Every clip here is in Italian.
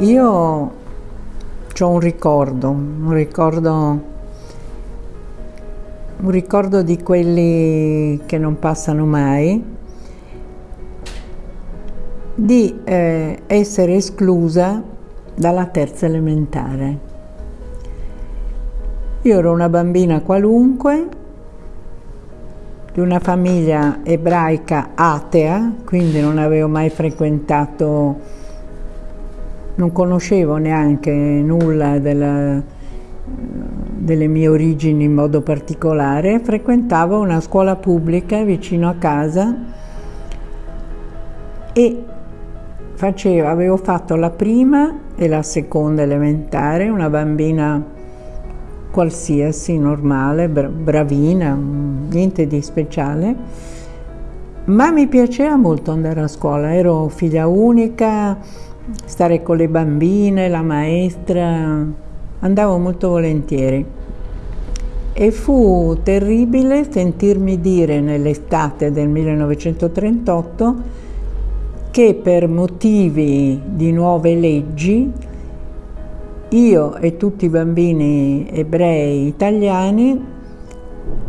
io ho un ricordo, un ricordo, un ricordo di quelli che non passano mai, di eh, essere esclusa dalla terza elementare. Io ero una bambina qualunque, di una famiglia ebraica atea, quindi non avevo mai frequentato, non conoscevo neanche nulla della, delle mie origini in modo particolare, frequentavo una scuola pubblica vicino a casa e facevo, avevo fatto la prima e la seconda elementare, una bambina qualsiasi, normale, bravina, niente di speciale, ma mi piaceva molto andare a scuola, ero figlia unica, stare con le bambine, la maestra, andavo molto volentieri. E fu terribile sentirmi dire nell'estate del 1938 che per motivi di nuove leggi io e tutti i bambini ebrei italiani,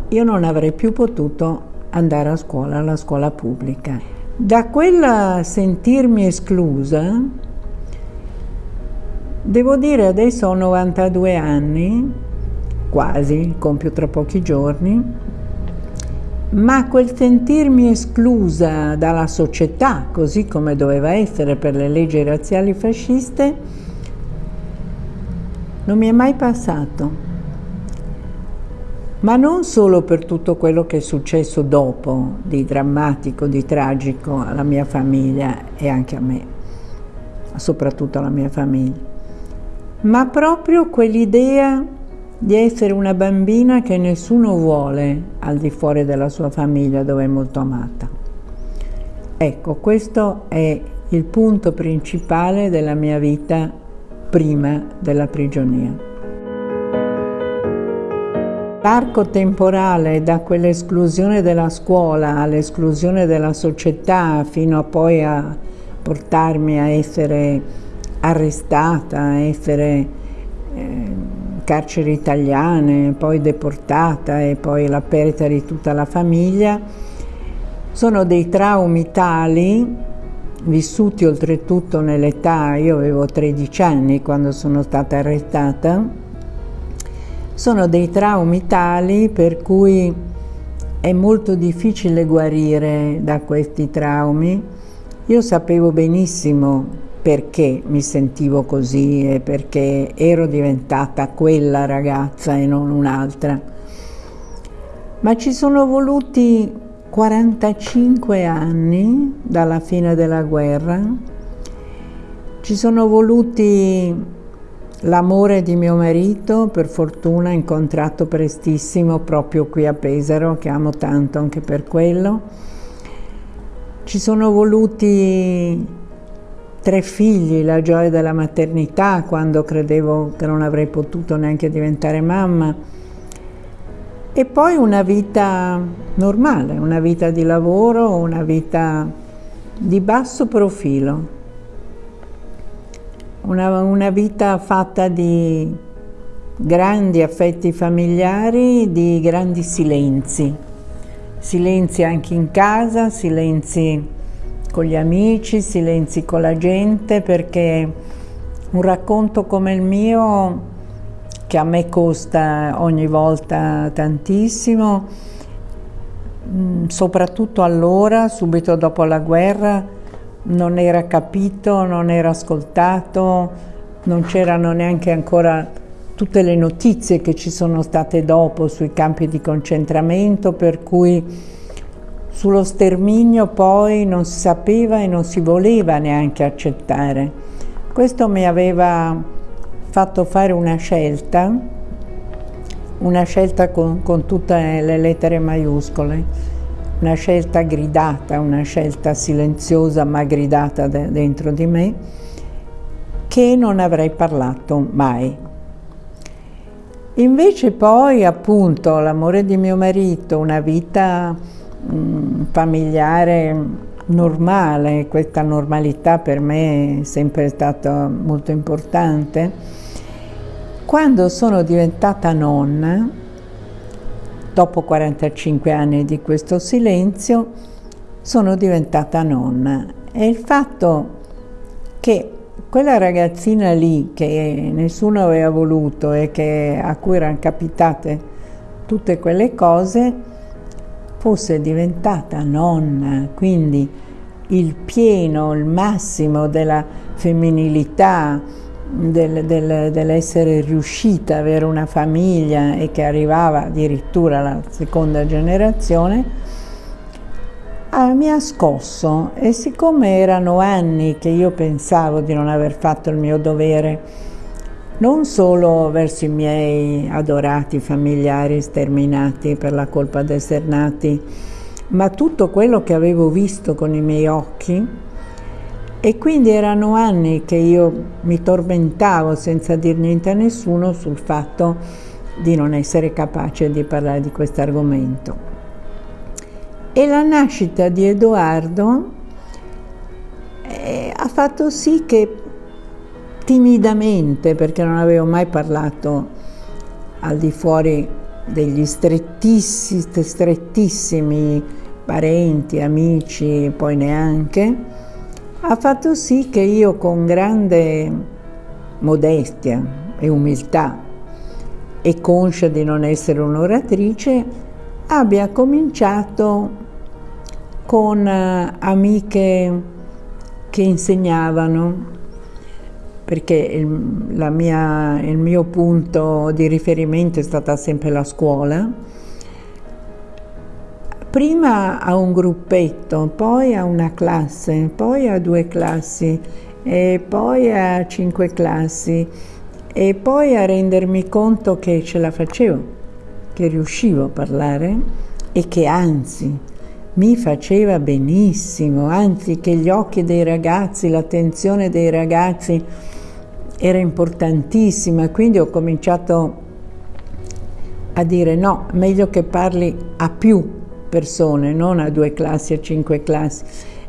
io non avrei più potuto andare a scuola, alla scuola pubblica. Da quella sentirmi esclusa, devo dire adesso ho 92 anni, quasi, compio tra pochi giorni, ma quel sentirmi esclusa dalla società, così come doveva essere per le leggi razziali fasciste, non mi è mai passato. Ma non solo per tutto quello che è successo dopo, di drammatico, di tragico alla mia famiglia e anche a me, soprattutto alla mia famiglia, ma proprio quell'idea di essere una bambina che nessuno vuole al di fuori della sua famiglia dove è molto amata. Ecco, questo è il punto principale della mia vita prima della prigionia. L'arco temporale da quell'esclusione della scuola all'esclusione della società fino a poi a portarmi a essere arrestata, essere eh, carceri italiane, poi deportata e poi la perdita di tutta la famiglia, sono dei traumi tali vissuti oltretutto nell'età, io avevo 13 anni quando sono stata arrestata, sono dei traumi tali per cui è molto difficile guarire da questi traumi. Io sapevo benissimo perché mi sentivo così e perché ero diventata quella ragazza e non un'altra. Ma ci sono voluti 45 anni dalla fine della guerra, ci sono voluti l'amore di mio marito, per fortuna incontrato prestissimo proprio qui a Pesaro, che amo tanto anche per quello. Ci sono voluti tre figli, la gioia della maternità, quando credevo che non avrei potuto neanche diventare mamma. E poi una vita normale, una vita di lavoro, una vita di basso profilo, una, una vita fatta di grandi affetti familiari, di grandi silenzi, silenzi anche in casa, silenzi con gli amici, silenzi con la gente, perché un racconto come il mio che a me costa ogni volta tantissimo, mm, soprattutto allora, subito dopo la guerra, non era capito, non era ascoltato, non c'erano neanche ancora tutte le notizie che ci sono state dopo sui campi di concentramento, per cui sullo sterminio poi non si sapeva e non si voleva neanche accettare. Questo mi aveva fatto fare una scelta, una scelta con, con tutte le lettere maiuscole, una scelta gridata, una scelta silenziosa ma gridata de dentro di me, che non avrei parlato mai. Invece poi appunto l'amore di mio marito, una vita familiare normale, questa normalità per me è sempre stata molto importante. Quando sono diventata nonna, dopo 45 anni di questo silenzio, sono diventata nonna e il fatto che quella ragazzina lì che nessuno aveva voluto e che, a cui erano capitate tutte quelle cose, fosse diventata nonna, quindi il pieno, il massimo della femminilità, del, del, dell'essere riuscita ad avere una famiglia e che arrivava addirittura alla seconda generazione, ah, mi ha scosso. E siccome erano anni che io pensavo di non aver fatto il mio dovere, non solo verso i miei adorati familiari sterminati per la colpa di essere nati, ma tutto quello che avevo visto con i miei occhi. E quindi erano anni che io mi tormentavo senza dir niente a nessuno sul fatto di non essere capace di parlare di questo argomento. E la nascita di Edoardo eh, ha fatto sì che timidamente perché non avevo mai parlato al di fuori degli strettissimi, strettissimi parenti, amici, poi neanche, ha fatto sì che io con grande modestia e umiltà e conscia di non essere un'oratrice, abbia cominciato con eh, amiche che insegnavano perché il, mia, il mio punto di riferimento è stata sempre la scuola. Prima a un gruppetto, poi a una classe, poi a due classi, e poi a cinque classi, e poi a rendermi conto che ce la facevo, che riuscivo a parlare e che anzi mi faceva benissimo, anzi che gli occhi dei ragazzi, l'attenzione dei ragazzi era importantissima, quindi ho cominciato a dire no, meglio che parli a più persone, non a due classi, a cinque classi,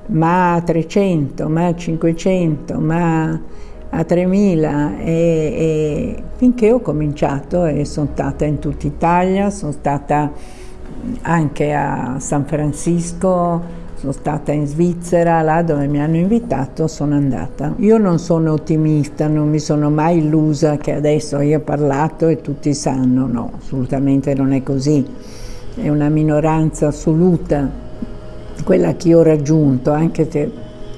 ma a 300, ma a 500, ma a 3000 e, e finché ho cominciato e sono stata in tutta Italia, sono stata anche a San Francisco, sono stata in Svizzera, là dove mi hanno invitato sono andata. Io non sono ottimista, non mi sono mai illusa che adesso io ho parlato e tutti sanno, no, assolutamente non è così. È una minoranza assoluta quella che io ho raggiunto, anche se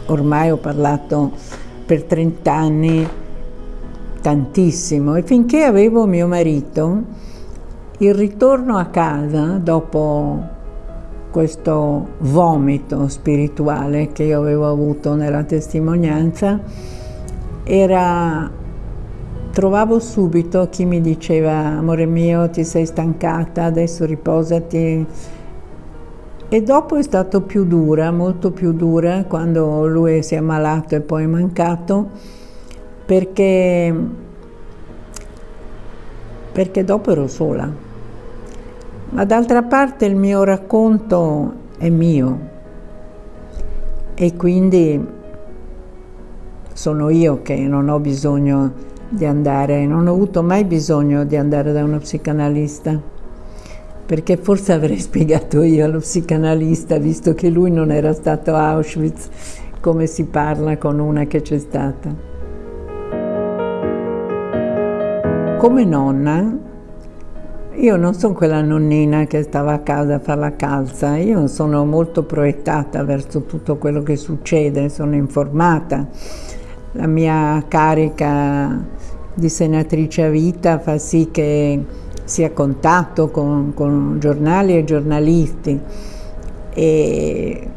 ormai ho parlato per 30 anni tantissimo e finché avevo mio marito, il ritorno a casa dopo questo vomito spirituale che io avevo avuto nella testimonianza era trovavo subito chi mi diceva amore mio ti sei stancata adesso riposati. E dopo è stato più dura molto più dura quando lui si è ammalato e poi è mancato perché perché dopo ero sola ma d'altra parte il mio racconto è mio e quindi sono io che non ho bisogno di andare, non ho avuto mai bisogno di andare da uno psicanalista, perché forse avrei spiegato io allo psicanalista, visto che lui non era stato a Auschwitz, come si parla con una che c'è stata. Come nonna io non sono quella nonnina che stava a casa a fare la calza, io sono molto proiettata verso tutto quello che succede, sono informata. La mia carica di senatrice a vita fa sì che sia a contatto con, con giornali e giornalisti e,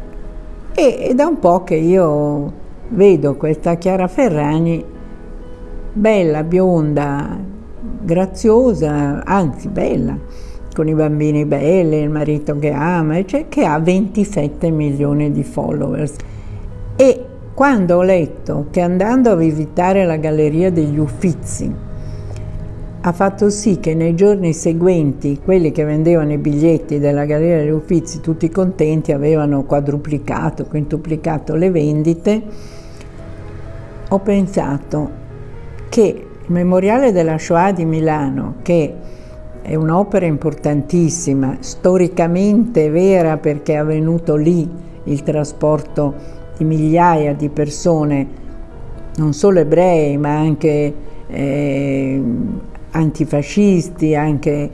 e, e da un po' che io vedo questa Chiara Ferragni bella, bionda, graziosa, anzi bella, con i bambini belli, il marito che ama, cioè, che ha 27 milioni di followers. E quando ho letto che andando a visitare la Galleria degli Uffizi ha fatto sì che nei giorni seguenti quelli che vendevano i biglietti della Galleria degli Uffizi, tutti contenti, avevano quadruplicato, quintuplicato le vendite, ho pensato che il Memoriale della Shoah di Milano, che è un'opera importantissima, storicamente vera perché è avvenuto lì il trasporto di migliaia di persone, non solo ebrei ma anche eh, antifascisti, anche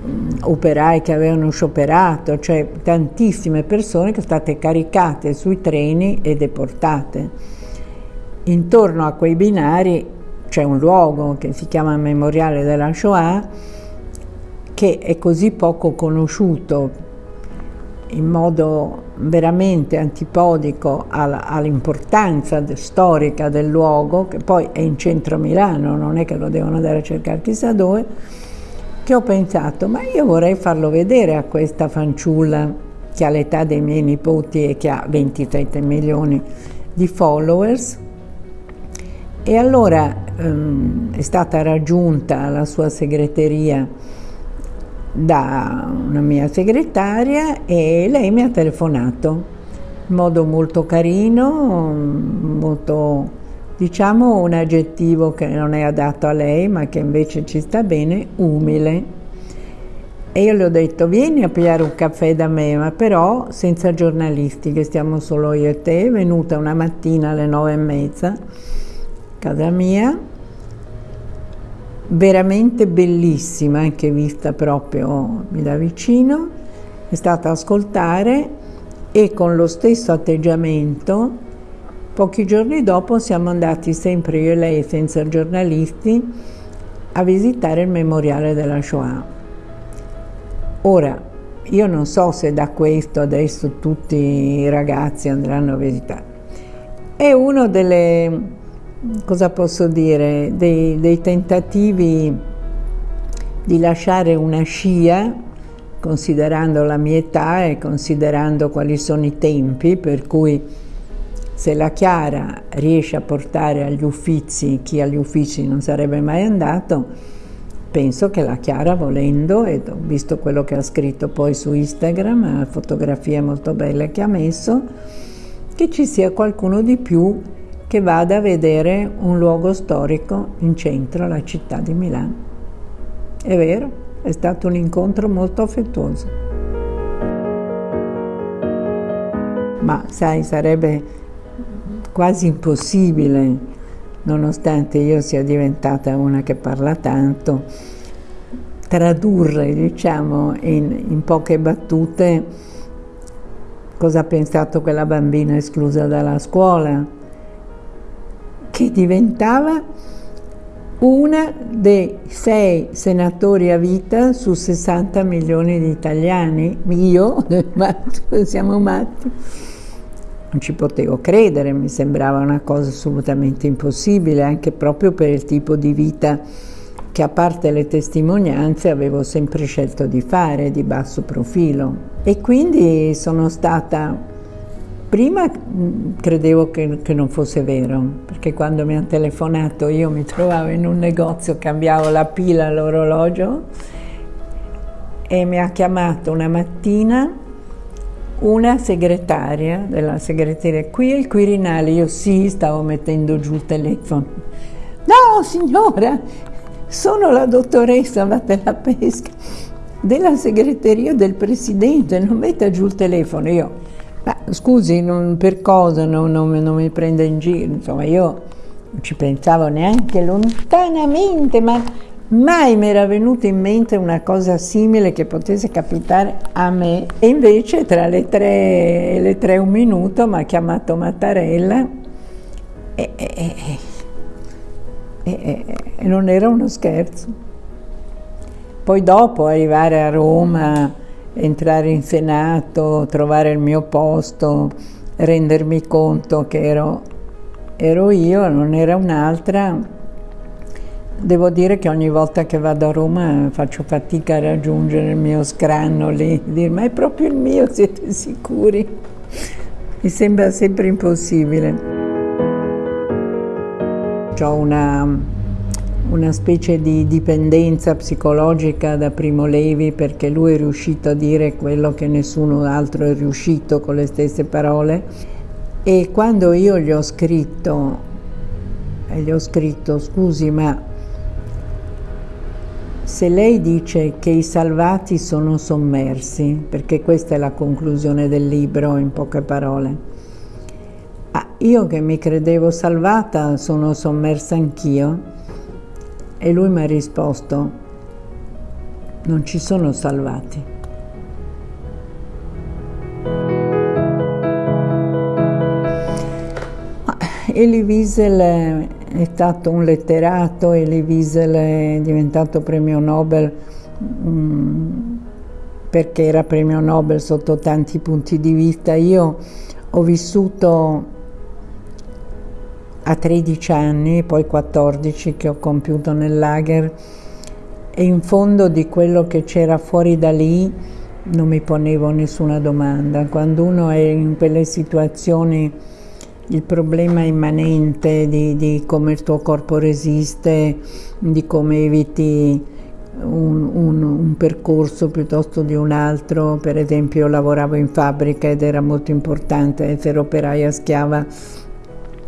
mh, operai che avevano scioperato, cioè tantissime persone che sono state caricate sui treni e deportate. Intorno a quei binari c'è un luogo che si chiama Memoriale della Shoah che è così poco conosciuto in modo veramente antipodico all'importanza storica del luogo, che poi è in centro a Milano, non è che lo devono andare a cercare chissà dove, che ho pensato, ma io vorrei farlo vedere a questa fanciulla che ha l'età dei miei nipoti e che ha 27 milioni di followers. E allora um, è stata raggiunta la sua segreteria da una mia segretaria e lei mi ha telefonato in modo molto carino, molto, diciamo un aggettivo che non è adatto a lei ma che invece ci sta bene, umile. E io le ho detto vieni a pigliare un caffè da me, ma però senza giornalisti, che stiamo solo io e te, è venuta una mattina alle nove e mezza, casa mia, veramente bellissima, anche vista proprio da vicino, è stata ascoltare e con lo stesso atteggiamento, pochi giorni dopo siamo andati sempre io e lei senza giornalisti a visitare il memoriale della Shoah. Ora, io non so se da questo adesso tutti i ragazzi andranno a visitare. È uno delle cosa posso dire, dei, dei tentativi di lasciare una scia, considerando la mia età e considerando quali sono i tempi, per cui se la Chiara riesce a portare agli uffizi chi agli uffizi non sarebbe mai andato, penso che la Chiara volendo, e ho visto quello che ha scritto poi su Instagram, fotografie molto belle che ha messo, che ci sia qualcuno di più che vada a vedere un luogo storico in centro alla città di Milano. È vero, è stato un incontro molto affettuoso. Ma sai, sarebbe quasi impossibile, nonostante io sia diventata una che parla tanto, tradurre, diciamo, in, in poche battute cosa ha pensato quella bambina esclusa dalla scuola, che diventava una dei sei senatori a vita su 60 milioni di italiani. Io, siamo matti. Non ci potevo credere, mi sembrava una cosa assolutamente impossibile, anche proprio per il tipo di vita che a parte le testimonianze avevo sempre scelto di fare, di basso profilo. E quindi sono stata Prima mm, credevo che, che, non fosse vero, perché quando mi hanno telefonato io mi trovavo in un negozio, cambiavo la pila all'orologio e mi ha chiamato una mattina una segretaria della segreteria, qui il Quirinale, io sì, stavo mettendo giù il telefono. No signora, sono la dottoressa Vattela Pesca della segreteria del Presidente, non metta giù il telefono. Io ma scusi, non, per cosa non, non, non, mi prende in giro? Insomma, io non ci pensavo neanche lontanamente, ma mai mi era venuta in mente una cosa simile che potesse capitare a me. E invece tra le tre e le tre un minuto mi ha chiamato Mattarella e, e, e, e non era uno scherzo. Poi dopo arrivare a Roma entrare in Senato, trovare il mio posto, rendermi conto che ero, ero io, non era un'altra. Devo dire che ogni volta che vado a Roma faccio fatica a raggiungere il mio scranno lì, dire ma è proprio il mio, siete sicuri? Mi sembra sempre impossibile. Ho una, una specie di dipendenza psicologica da Primo Levi perché lui è riuscito a dire quello che nessuno altro è riuscito con le stesse parole. E quando io gli ho scritto, gli ho scritto scusi ma se lei dice che i salvati sono sommersi, perché questa è la conclusione del libro in poche parole, ah, io che mi credevo salvata sono sommersa anch'io e lui mi ha risposto non ci sono salvati. Elie Wiesel è stato un letterato, Elie Wiesel è diventato premio Nobel um, perché era premio Nobel sotto tanti punti di vista. Io ho vissuto a 13 anni, poi 14 che ho compiuto nel lager e in fondo di quello che c'era fuori da lì non mi ponevo nessuna domanda. Quando uno è in quelle situazioni il problema immanente di, di, come il tuo corpo resiste, di come eviti un, un, un, percorso piuttosto di un altro. Per esempio io lavoravo in fabbrica ed era molto importante essere operaia schiava.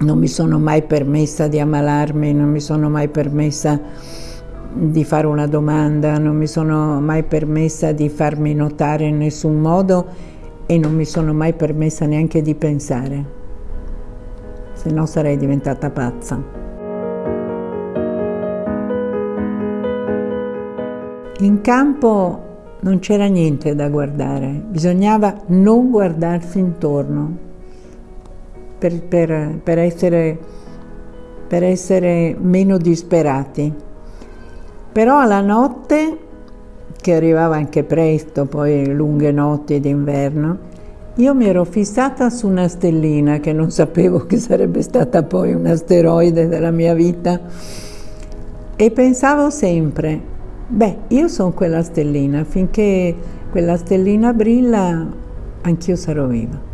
Non mi sono mai permessa di ammalarmi, non mi sono mai permessa di fare una domanda, non mi sono mai permessa di farmi notare in nessun modo e non mi sono mai permessa neanche di pensare se no sarei diventata pazza. In campo non c'era niente da guardare, bisognava non guardarsi intorno per, per, per, essere, per essere meno disperati. Però alla notte, che arrivava anche presto, poi lunghe notti d'inverno, io mi ero fissata su una stellina che non sapevo che sarebbe stata poi un asteroide della mia vita e pensavo sempre, beh, io sono quella stellina, finché quella stellina brilla, anch'io sarò viva.